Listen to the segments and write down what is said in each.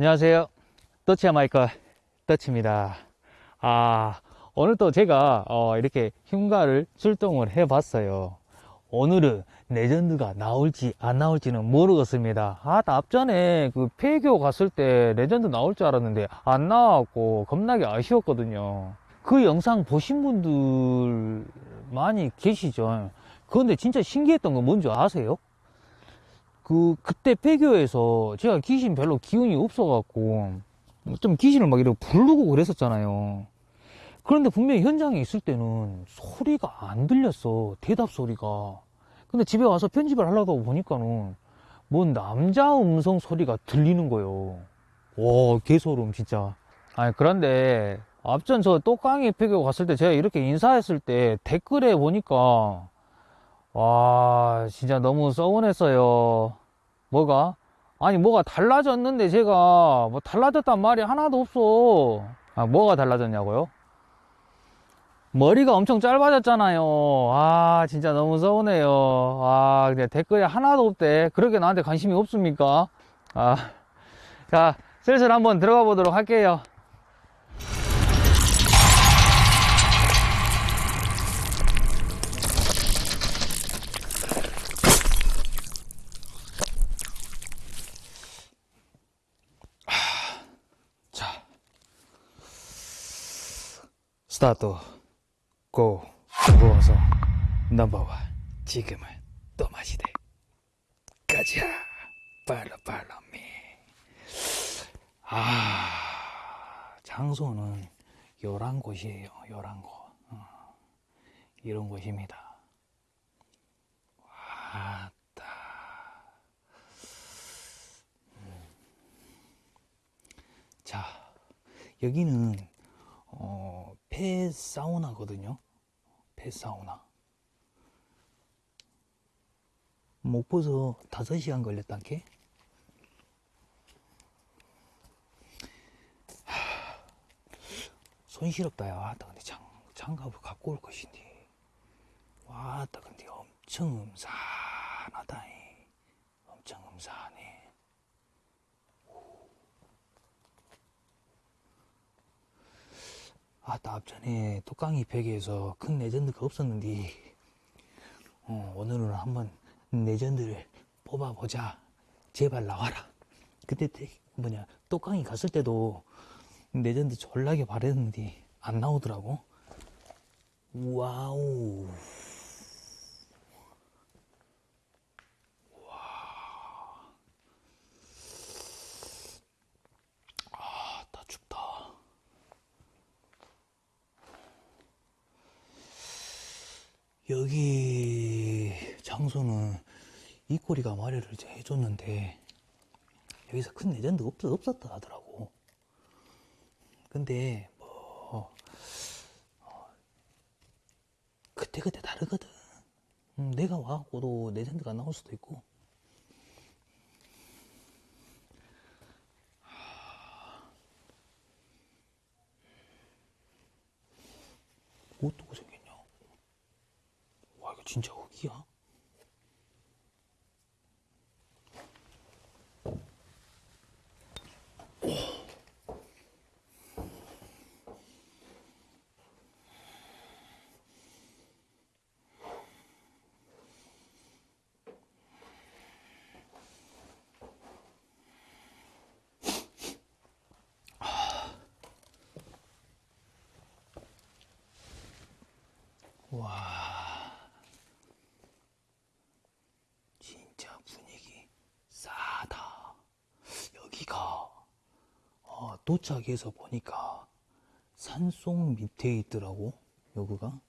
안녕하세요. 더치야 마이크 더치입니다. 아, 오늘 또 제가 어, 이렇게 흉가를 출동을 해 봤어요. 오늘은 레전드가 나올지 안 나올지는 모르겠습니다. 아, 앞전에 그 폐교 갔을 때 레전드 나올 줄 알았는데 안 나왔고 겁나게 아쉬웠거든요. 그 영상 보신 분들 많이 계시죠. 그런데 진짜 신기했던 건 뭔지 아세요? 그 그때 폐교에서 제가 귀신 별로 기운이 없어갖고 좀 귀신을 막 이렇게 부르고 그랬었잖아요. 그런데 분명히 현장에 있을 때는 소리가 안 들렸어. 대답 소리가. 근데 집에 와서 편집을 하려고 보니까는 뭔 남자 음성 소리가 들리는 거예요. 와, 개소름, 진짜. 아니, 그런데 앞전 저 똑강이 폐교 갔을 때 제가 이렇게 인사했을 때 댓글에 보니까 와, 진짜 너무 서운했어요. 뭐가? 아니, 뭐가 달라졌는데 제가 뭐 달라졌단 말이 하나도 없어. 아, 뭐가 달라졌냐고요? 머리가 엄청 짧아졌잖아요. 아, 진짜 너무 서운해요. 아, 근데 댓글에 하나도 없대. 그렇게 나한테 관심이 없습니까? 아, 자, 슬슬 한번 들어가 보도록 할게요. 스타트, 고, 무거워서 넘버원, 지금은 또 마시대. 가자, 팔로 팔로 미. 아, 장소는 요란 곳이에요, 요란 곳. 어, 이런 곳입니다. 왔다. 자, 여기는 어, 폐 사우나거든요. 폐 사우나. 목포서 5시간 걸렸단게. 하, 손시럽다, 야. 왔다, 근데 장, 장갑을 갖고 올 것인데. 왔다, 근데 엄청 음산하다. 이. 엄청 음산해. 아따 앞전에 톡강이 벽에서 큰 레전드가 없었는데 어, 오늘은 한번 레전드를 뽑아보자. 제발 나와라. 그때 때- 뭐냐 톡강이 갔을 때도 레전드 졸라게 바랬는데 안 나오더라고. wow 아따 춥다 여기 장소는 이 꼬리가 마련을 이제 해줬는데 여기서 큰 레전드 없, 없었다 하더라고. 근데 뭐 어, 그때 그때 다르거든. 음, 내가 와갖고도 레전드가 나올 수도 있고. 어떻게 생겼냐? 와 이거 진짜 흙이야? 와 진짜 분위기 싸다 여기가 어, 도착해서 보니까 산속 밑에 있더라고 여기가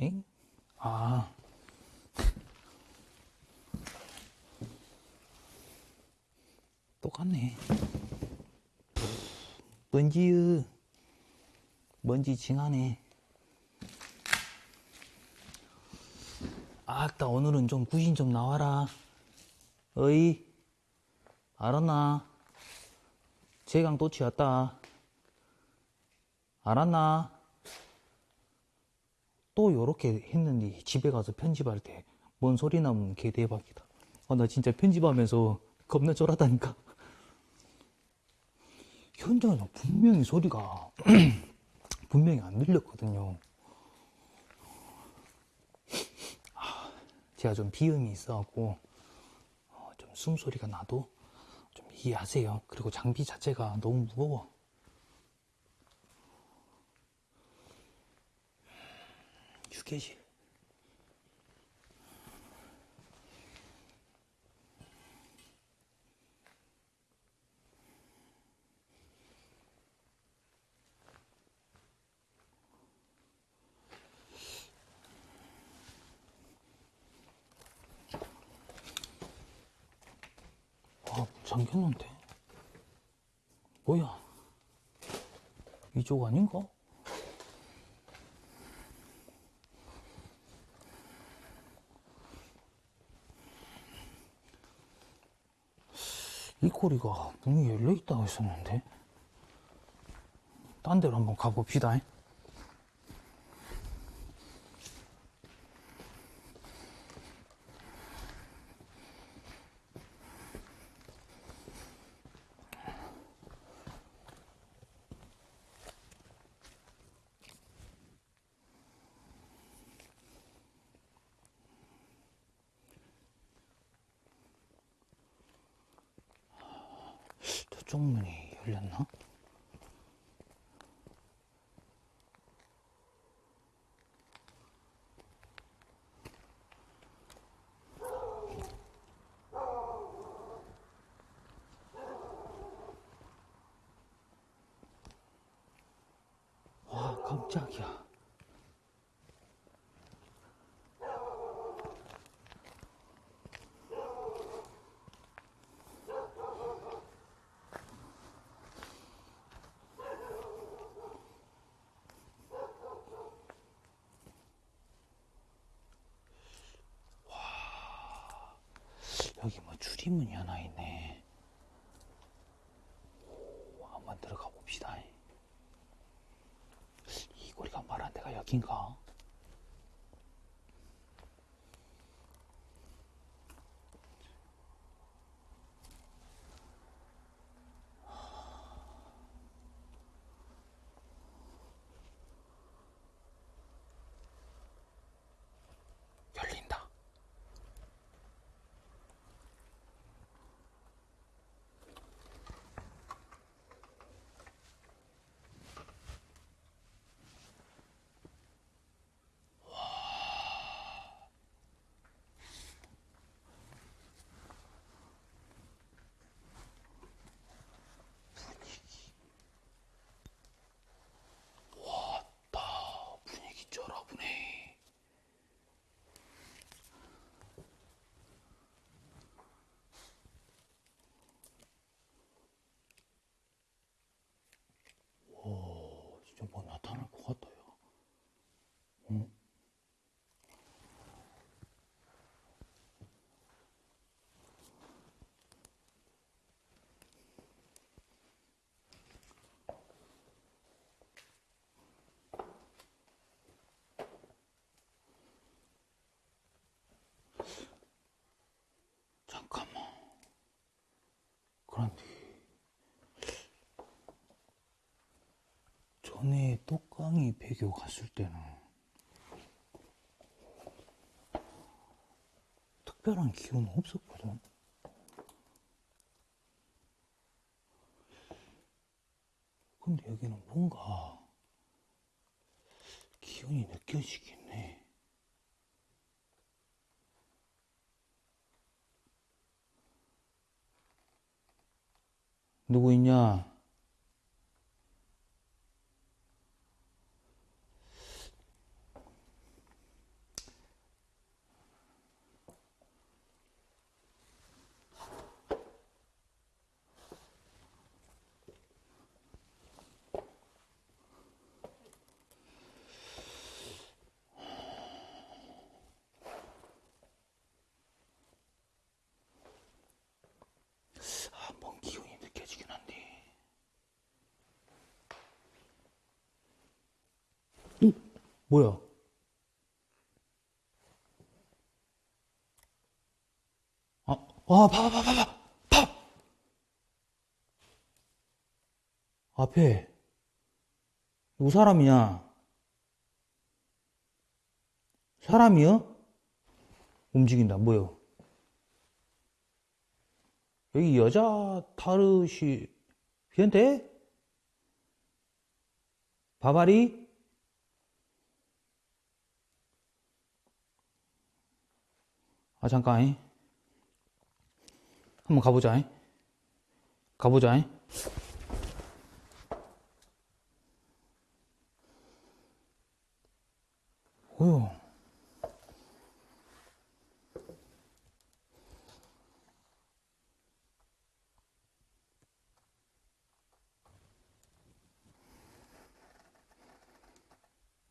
엥? 아. 똑같네. 먼지유. 먼지 징하네. 아따, 오늘은 좀 구신 좀 나와라. 어이, 알았나? 제강 또 치웠다. 알았나? 또 요렇게 했는데 집에 가서 편집할 때 뭔 소리 나면 개 대박이다. 아, 나 진짜 편집하면서 겁나 쫄았다니까. 현장에서 분명히 소리가 분명히 안 들렸거든요. 아, 제가 좀 비음이 있어갖고 어, 좀 숨소리가 나도 좀 이해하세요. 그리고 장비 자체가 너무 무거워. 휴게실. 아, 잠겼는데? 뭐야? 이쪽 아닌가? 이 꼬리가 문이 열려 있다고 했었는데? 딴 데로 한번 가봅시다. 저쪽 문이 열렸나? 와, 깜짝이야. 줄이문이 하나 있네. 오, 한번 들어가 봅시다. 이 꼬리가 말한 데가 여긴가? 열린다. 나 분위기 쩔어보네. 와, 진짜 뭐 나타날 것 같아요. 응? 잠깐만. 전에 똑강이 배교 갔을 때는 특별한 기운은 없었거든. 근데 여기는 뭔가 기운이 느껴지긴 해. 누구 있냐? 뭐야? 아, 와, 봐봐, 봐 봐, 봐 봐, 봐! 앞에, 누구 사람이냐? 사람이요? 움직인다, 뭐요? 여기 여자 타르시, 비엔테? 바바리? 아, 잠깐. 잉. 한번 가보자. 잉. 가보자. 잉. 뭐요?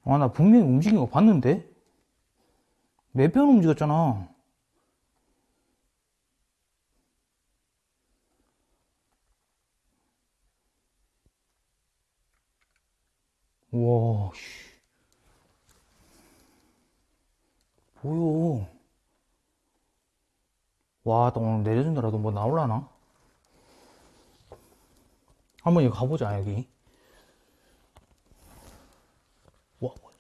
아, 나 분명히 움직인 거 봤는데? 몇번 움직였잖아. 와, 씨. 뭐요? 와, 또 오늘 내려준다라도 뭐 나올라나? 한번 여기 가보자, 여기. 와, 뭐야.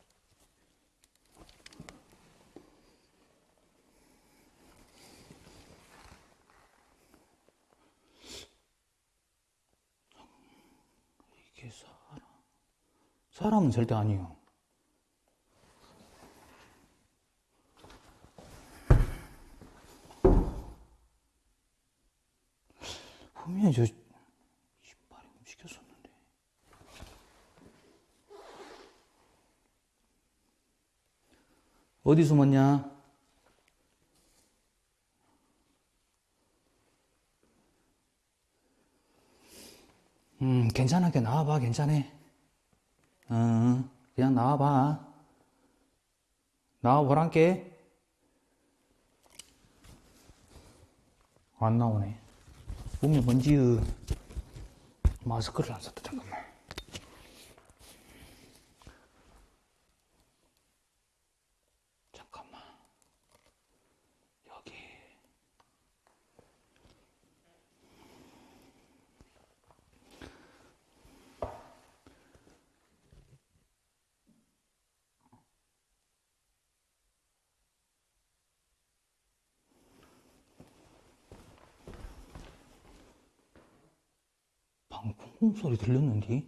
이게 사람. 사람은 절대 아니에요. 분명히 저 신발이 움직였었는데. 어디 숨었냐? 음, 괜찮게 나와봐, 괜찮아. 어, 그냥 나와봐. 나와보란께. 안 나오네. 몸에 먼지, 마스크를 안 썼다. 잠깐만. 여기. 방금 소리 들렸는데?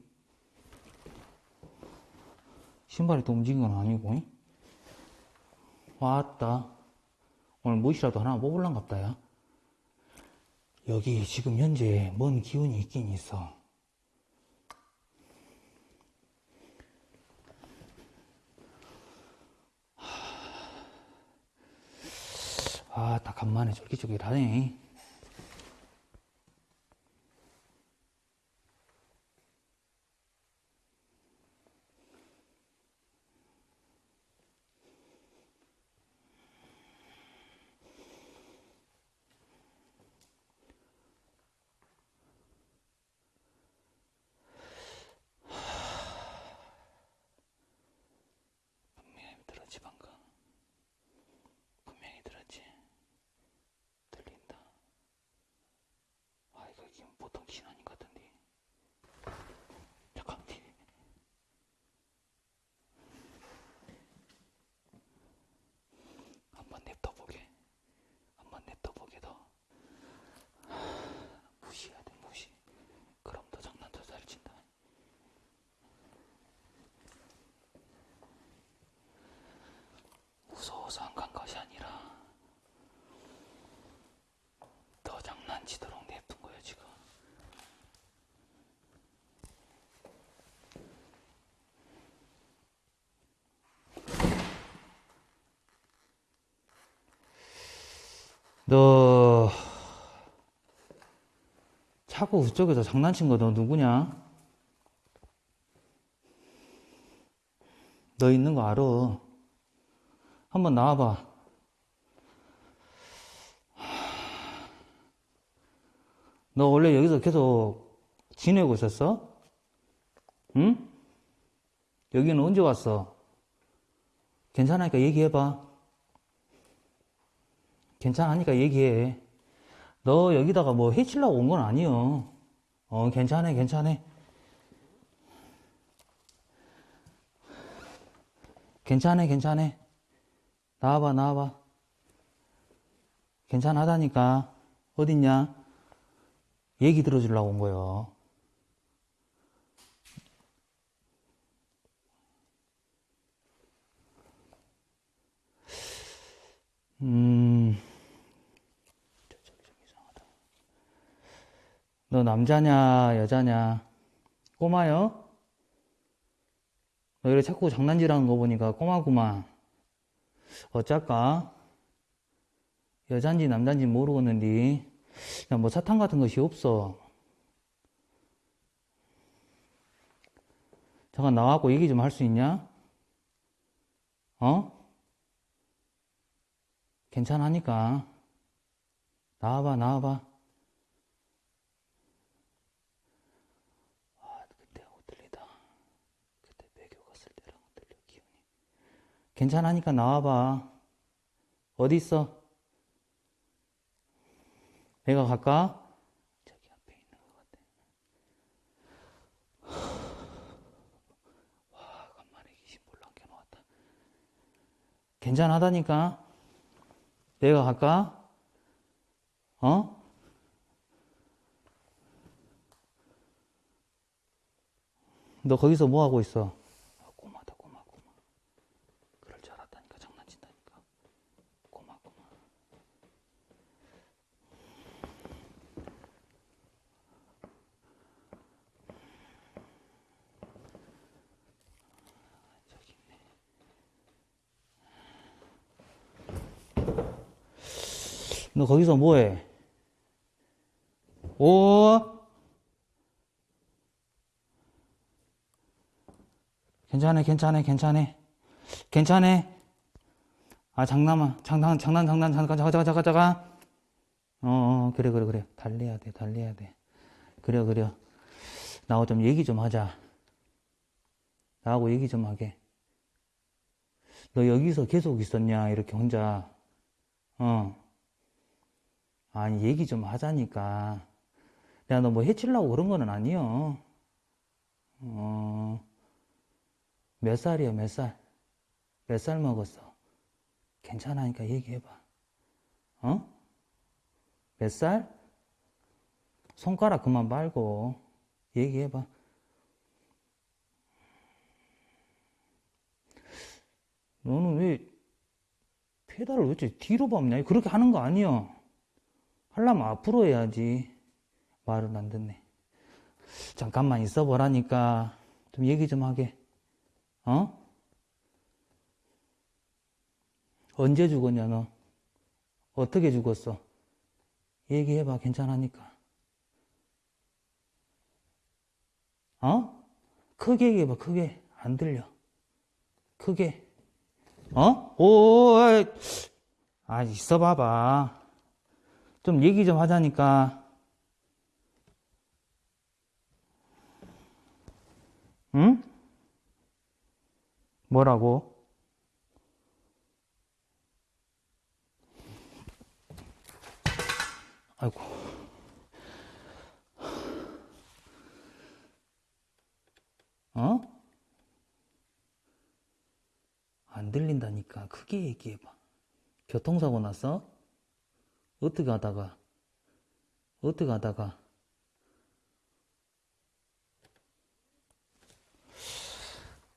신발이 또 움직인 건 아니고, 잉? 왔다. 오늘 무엇이라도 하나 뽑을란갑다, 야. 여기 지금 현재 먼 기운이 있긴 있어. 아, 딱 간만에 쫄깃쫄깃하네. 분명히 들었지, 방금. 분명히 들었지. 들린다. 아, 이거 지금 보통 귀신 아닌 것 같은데. 잠깐, 뒤. 한번 냅둬 보게. 한번 냅둬 보게 더. 무시해야 돼, 무시. 그럼 더 장난 더 잘 친다. 무서워서 안간 것이 아니라 더 장난치도록 냅둔 거야 지금 너 자꾸 그쪽에서 장난친 거 너 누구냐? 너 있는 거 알아. 한번 나와봐. 너 원래 여기서 계속 지내고 있었어? 응? 여기는 언제 왔어? 괜찮으니까 얘기해봐. 괜찮으니까 얘기해. 너 여기다가 뭐 해치려고 온 건 아니여. 어, 괜찮아, 괜찮아. 괜찮아, 괜찮아. 나와봐, 나와봐. 괜찮하다니까. 어딨냐? 얘기 들어주려고 온 거요. 음, 좀 이상하다. 너 남자냐, 여자냐? 꼬마요? 너 이래 자꾸 장난질하는 거 보니까 꼬마구만. 어쩔까? 여잔지 남잔지 모르겠는데, 뭐 사탕 같은 것이 없어. 잠깐 나와갖고 얘기 좀 할 수 있냐? 어? 괜찮으니까. 나와봐, 나와봐. 아, 그때하고 들리다. 그때 배교 갔을 때랑 들려, 기분이. 괜찮으니까 나와봐. 어디 있어? 내가 갈까? 저기 앞에 있는 것 같아. 와, 간만에 귀신 볼랑 켜놓았다. 괜찮하다니까? 내가 갈까? 어? 너 거기서 뭐 하고 있어? 아, 꼬마다, 꼬마, 꼬마. 그럴 줄 알았다니까, 장난친다니까. 꼬마, 꼬마. 저기 있네. 너 거기서 뭐해? 오? 괜찮아, 괜찮아, 괜찮아. 괜찮아. 아, 장난아. 장난, 장난, 장난, 잠깐, 잠깐, 잠깐, 잠깐, 잠깐. 어, 어, 그래, 그래, 그래. 달려야 돼, 달려야 돼. 그래, 그래. 나하고 좀 얘기 좀 하자. 나하고 얘기 좀 하게. 너 여기서 계속 있었냐, 이렇게 혼자. 어. 아니, 얘기 좀 하자니까. 내가 너 뭐 해치려고 그런 거는 아니여. 어. 몇 살이야, 몇 살? 몇 살 먹었어? 괜찮으니까 얘기해봐. 어? 몇 살? 손가락 그만 말고 얘기해봐. 너는 왜 페달을 왜 이렇게 뒤로 밟냐? 그렇게 하는 거 아니야. 하려면 앞으로 해야지. 말을 안 듣네. 잠깐만 있어 보라니까 좀 얘기 좀 하게. 어? 언제 죽었냐, 너? 어떻게 죽었어? 얘기해봐, 괜찮으니까. 어? 크게 얘기해봐, 크게. 안 들려. 크게. 어? 오, 아이. 아, 있어 봐봐. 좀 얘기 좀 하자니까. 응? 뭐라고? 아이고. 어? 안 들린다니까. 크게 얘기해봐. 교통사고 났어? 어떻게 하다가? 어떻게 하다가?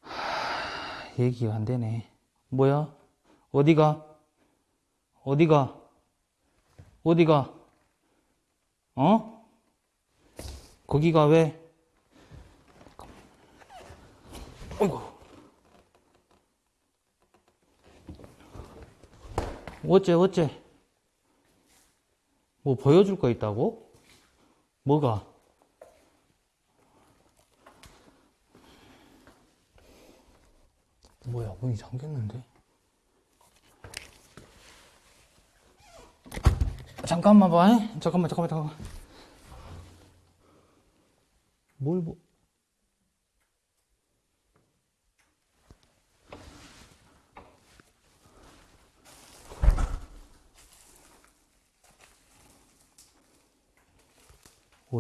하, 얘기가 안 되네. 뭐야? 어디가? 어디가? 어디가? 어? 거기가 왜? 어이구. 어째, 어째? 뭐 보여줄 거 있다고? 뭐가? 뭐야, 문이 잠겼는데? 잠깐만 봐. 잉? 잠깐만, 잠깐만, 잠깐만. 뭘 뭐?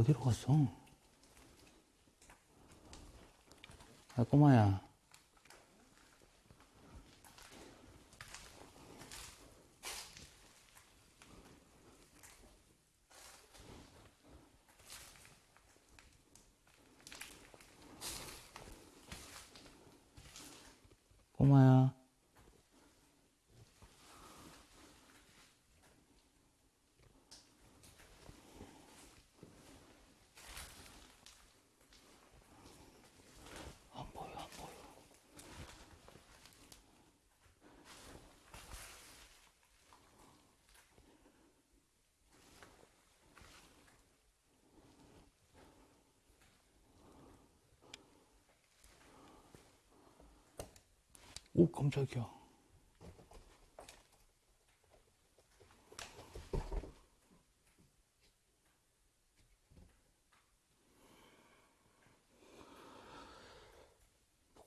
어디로 갔어? 아, 꼬마야. 안 보여, 안 보여. 오, 깜짝이야.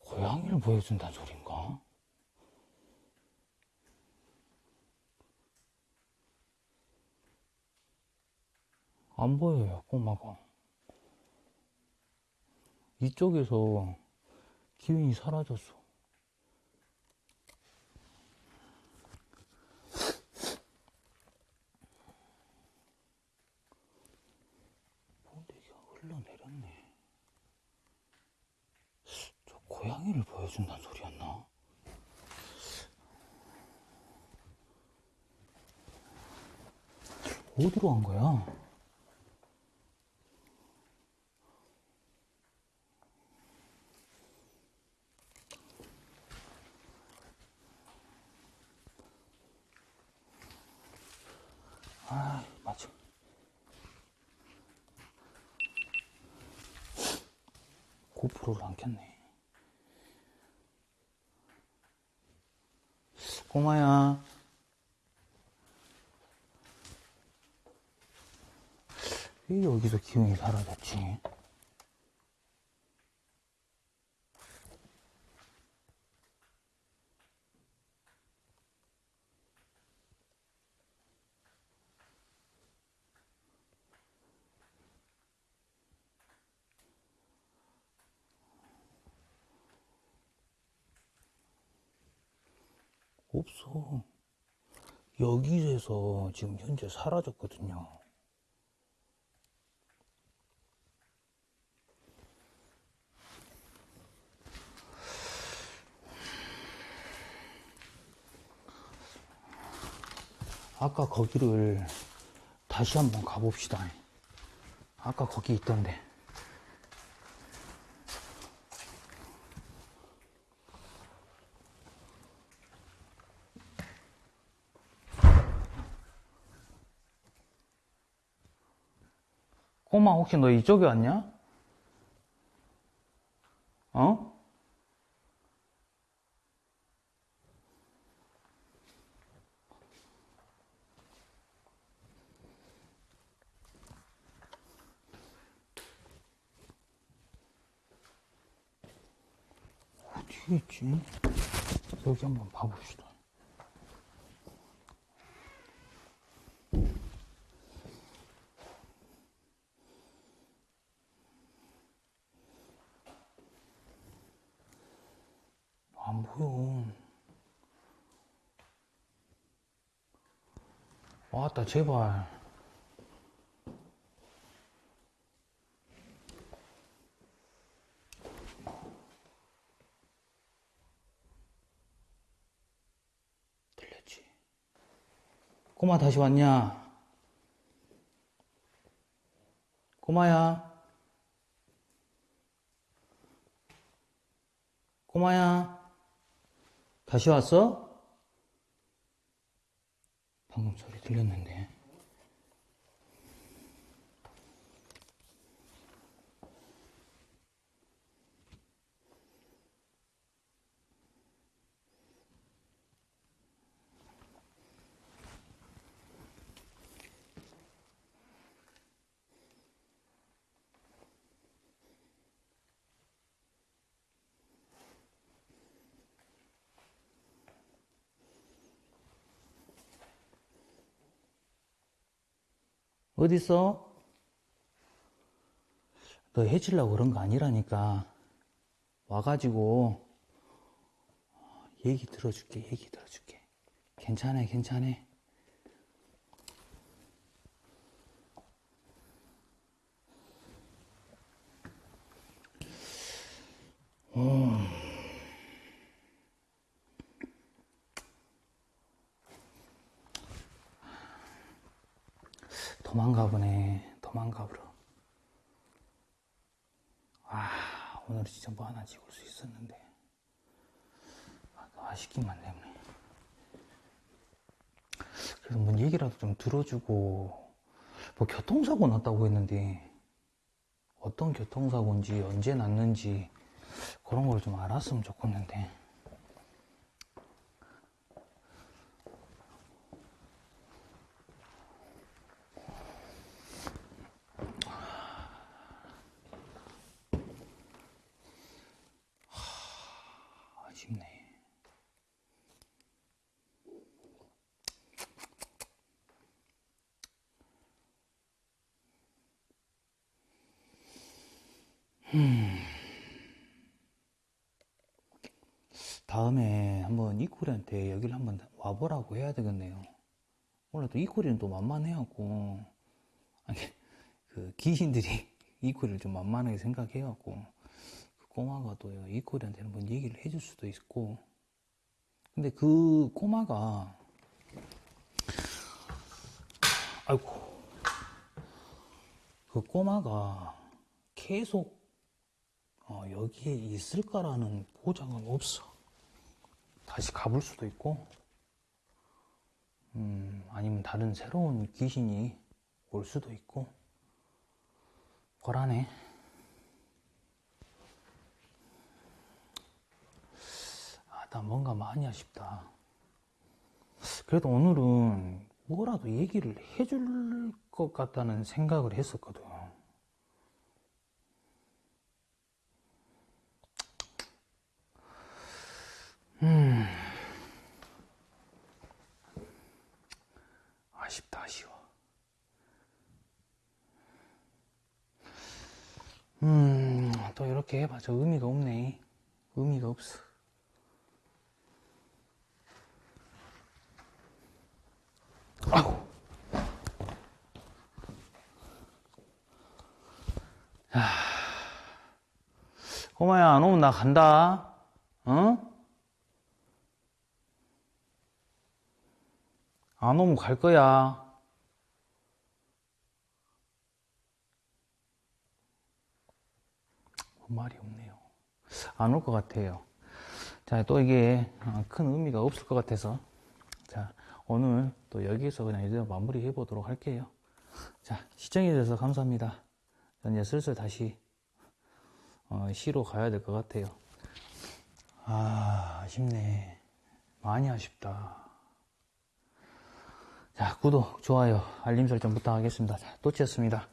고양이를 보여준다는 소린가? 안 보여요, 꼬마가. 이쪽에서 기운이 사라졌어. 본대기가 흘러 내렸네. 저 고양이를 보여준다는 소리였나? 어디로 간 거야? 아, 맞아. 고프로를 안 켰네. 꼬마야. 왜 여기서 기운이 사라졌지? 없어. 여기에서 지금 현재 사라졌거든요. 아까 거기를 다시 한번 가봅시다. 아까 거기 있던데. 꼬마 혹시 너 이쪽에 왔냐? 어? 어디 있지? 여기 한번 봐봅시다. 안 보여. 왔다, 제발. 들렸지? 꼬마 다시 왔냐? 꼬마야? 꼬마야? 다시 왔어? 방금 소리 들렸는데. 어딨어? 너 해치려고 그런 거 아니라니까. 와가지고, 얘기 들어줄게, 얘기 들어줄게. 괜찮아, 괜찮아. 도망가 보네. 도망가 보러. 아, 오늘 진짜 뭐 하나 찍을 수 있었는데. 아, 아쉽기만 때문에. 그래서 뭔 얘기라도 좀 들어주고, 뭐 교통사고 났다고 했는데, 어떤 교통사고인지, 언제 났는지, 그런 걸 좀 알았으면 좋겠는데. 아쉽네. 다음에 한번 이코리한테 여기를 한번 와보라고 해야 되겠네요. 원래 또 이코리는 또 만만해갖고, 아니, 그 귀신들이 이코리를 좀 만만하게 생각해갖고, 그 꼬마가 또 이코리한테 한번 얘기를 해줄 수도 있고, 근데 그 꼬마가, 아이고, 그 꼬마가 계속 어, 여기에 있을까라는 보장은 없어. 다시 가볼 수도 있고, 음, 아니면 다른 새로운 귀신이 올 수도 있고, 거라네. 아, 나 뭔가 많이 아쉽다. 그래도 오늘은 뭐라도 얘기를 해줄 것 같다는 생각을 했었거든. 아쉽다, 아쉬워. 음, 또 이렇게 해봐서 의미가 없네. 의미가 없어. 아우. 야. 꼬마야, 안 오면 나 간다. 어? 안 오면 갈 거야. 말이 없네요. 안 올 것 같아요. 자, 또 이게 어, 큰 의미가 없을 것 같아서. 자, 오늘 또 여기서 그냥 이제 마무리 해보도록 할게요. 자, 시청해주셔서 감사합니다. 전 이제 슬슬 다시, 어, 시로 가야 될 것 같아요. 아, 아쉽네. 많이 아쉽다. 자, 구독, 좋아요, 알림 설정 부탁하겠습니다. 자, 또치였습니다.